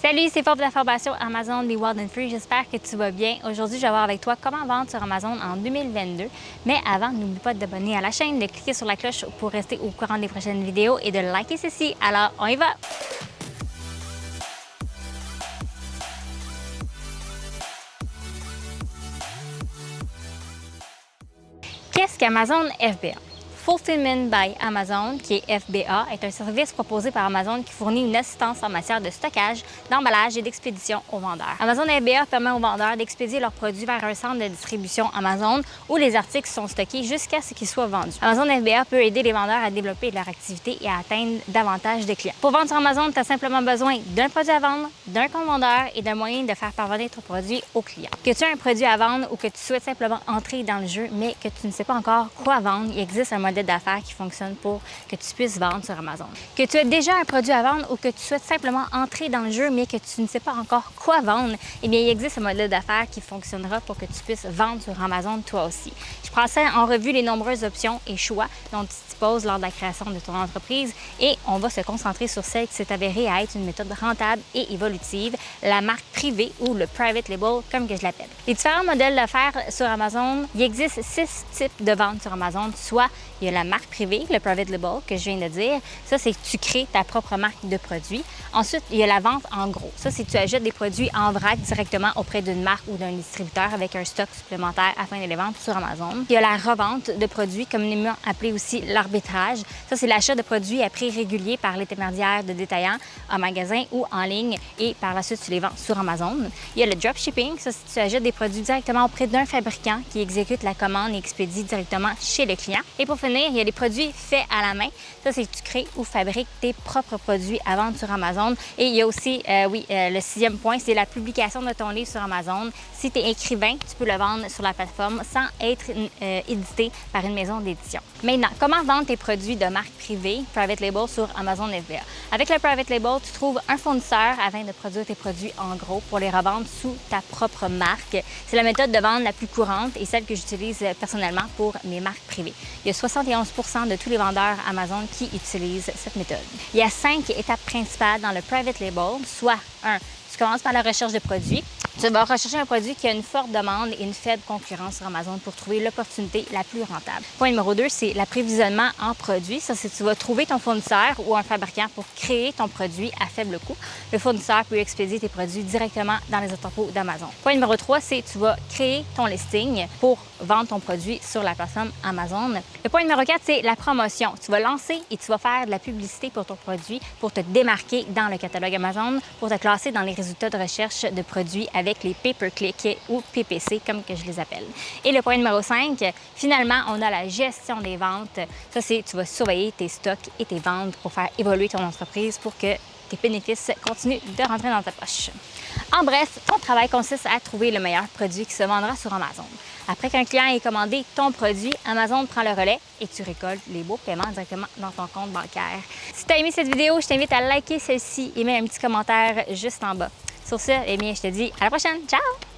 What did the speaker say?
Salut, c'est Paul de la formation Amazon des Wild and Free. J'espère que tu vas bien. Aujourd'hui, je vais voir avec toi comment vendre sur Amazon en 2022. Mais avant, n'oublie pas de t'abonner à la chaîne, de cliquer sur la cloche pour rester au courant des prochaines vidéos et de liker ceci. Alors, on y va! Qu'est-ce qu'Amazon FBA? Fulfillment by Amazon, qui est FBA, est un service proposé par Amazon qui fournit une assistance en matière de stockage, d'emballage et d'expédition aux vendeurs. Amazon FBA permet aux vendeurs d'expédier leurs produits vers un centre de distribution Amazon où les articles sont stockés jusqu'à ce qu'ils soient vendus. Amazon FBA peut aider les vendeurs à développer leur activité et à atteindre davantage de clients. Pour vendre sur Amazon, tu as simplement besoin d'un produit à vendre, d'un compte vendeur et d'un moyen de faire parvenir ton produit au client. Que tu aies un produit à vendre ou que tu souhaites simplement entrer dans le jeu, mais que tu ne sais pas encore quoi vendre, il existe un modèle d'affaires qui fonctionne pour que tu puisses vendre sur Amazon. Que tu aies déjà un produit à vendre ou que tu souhaites simplement entrer dans le jeu mais que tu ne sais pas encore quoi vendre, eh bien, il existe un modèle d'affaires qui fonctionnera pour que tu puisses vendre sur Amazon toi aussi. Je passais en revue les nombreuses options et choix dont tu disposes lors de la création de ton entreprise et on va se concentrer sur celle qui s'est avérée à être une méthode rentable et évolutive, la marque privée ou le private label comme que je l'appelle. Les différents modèles d'affaires sur Amazon, il existe six types de ventes sur Amazon, soit il y a la marque privée, le private label que je viens de dire. Ça, c'est que tu crées ta propre marque de produits. Ensuite, il y a la vente en gros. Ça, c'est que tu achètes des produits en vrac directement auprès d'une marque ou d'un distributeur avec un stock supplémentaire afin de les vendre sur Amazon. Il y a la revente de produits, communément appelé aussi l'arbitrage. Ça, c'est l'achat de produits à prix régulier par l'intermédiaire de détaillants en magasin ou en ligne et par la suite, tu les vends sur Amazon. Il y a le dropshipping. Ça, c'est que tu achètes des produits directement auprès d'un fabricant qui exécute la commande et expédie directement chez le client. Et pour finir, il y a des produits faits à la main. Ça, c'est que tu crées ou fabriques tes propres produits à vendre sur Amazon. Et il y a aussi, euh, oui, euh, le sixième point, c'est la publication de ton livre sur Amazon. Si tu es écrivain, tu peux le vendre sur la plateforme sans être euh, édité par une maison d'édition. Maintenant, comment vendre tes produits de marque privée, private label, sur Amazon FBA? Avec le private label, tu trouves un fournisseur afin de produire tes produits en gros pour les revendre sous ta propre marque. C'est la méthode de vente la plus courante et celle que j'utilise personnellement pour mes marques privées. Il y a 71 de tous les vendeurs Amazon qui utilisent cette méthode. Il y a cinq étapes principales dans le private label, soit un, tu commences par la recherche de produits. Tu vas rechercher un produit qui a une forte demande et une faible concurrence sur Amazon pour trouver l'opportunité la plus rentable. Point numéro 2, c'est l'approvisionnement en produits. Ça, c'est tu vas trouver ton fournisseur ou un fabricant pour créer ton produit à faible coût. Le fournisseur peut expédier tes produits directement dans les entrepôts d'Amazon. Point numéro 3, c'est tu vas créer ton listing pour vendre ton produit sur la plateforme Amazon. Le point numéro 4, c'est la promotion. Tu vas lancer et tu vas faire de la publicité pour ton produit pour te démarquer dans le catalogue Amazon, pour te classer dans les résultats de recherche de produits avec les pay-per-click ou PPC, comme que je les appelle. Et le point numéro 5, finalement, on a la gestion des ventes. Ça, c'est tu vas surveiller tes stocks et tes ventes pour faire évoluer ton entreprise pour que tes bénéfices continuent de rentrer dans ta poche. En bref, ton travail consiste à trouver le meilleur produit qui se vendra sur Amazon. Après qu'un client ait commandé ton produit, Amazon prend le relais et tu récoltes les beaux paiements directement dans ton compte bancaire. Si tu as aimé cette vidéo, je t'invite à liker celle-ci et mettre un petit commentaire juste en bas. Sur ce, eh bien, je te dis à la prochaine. Ciao!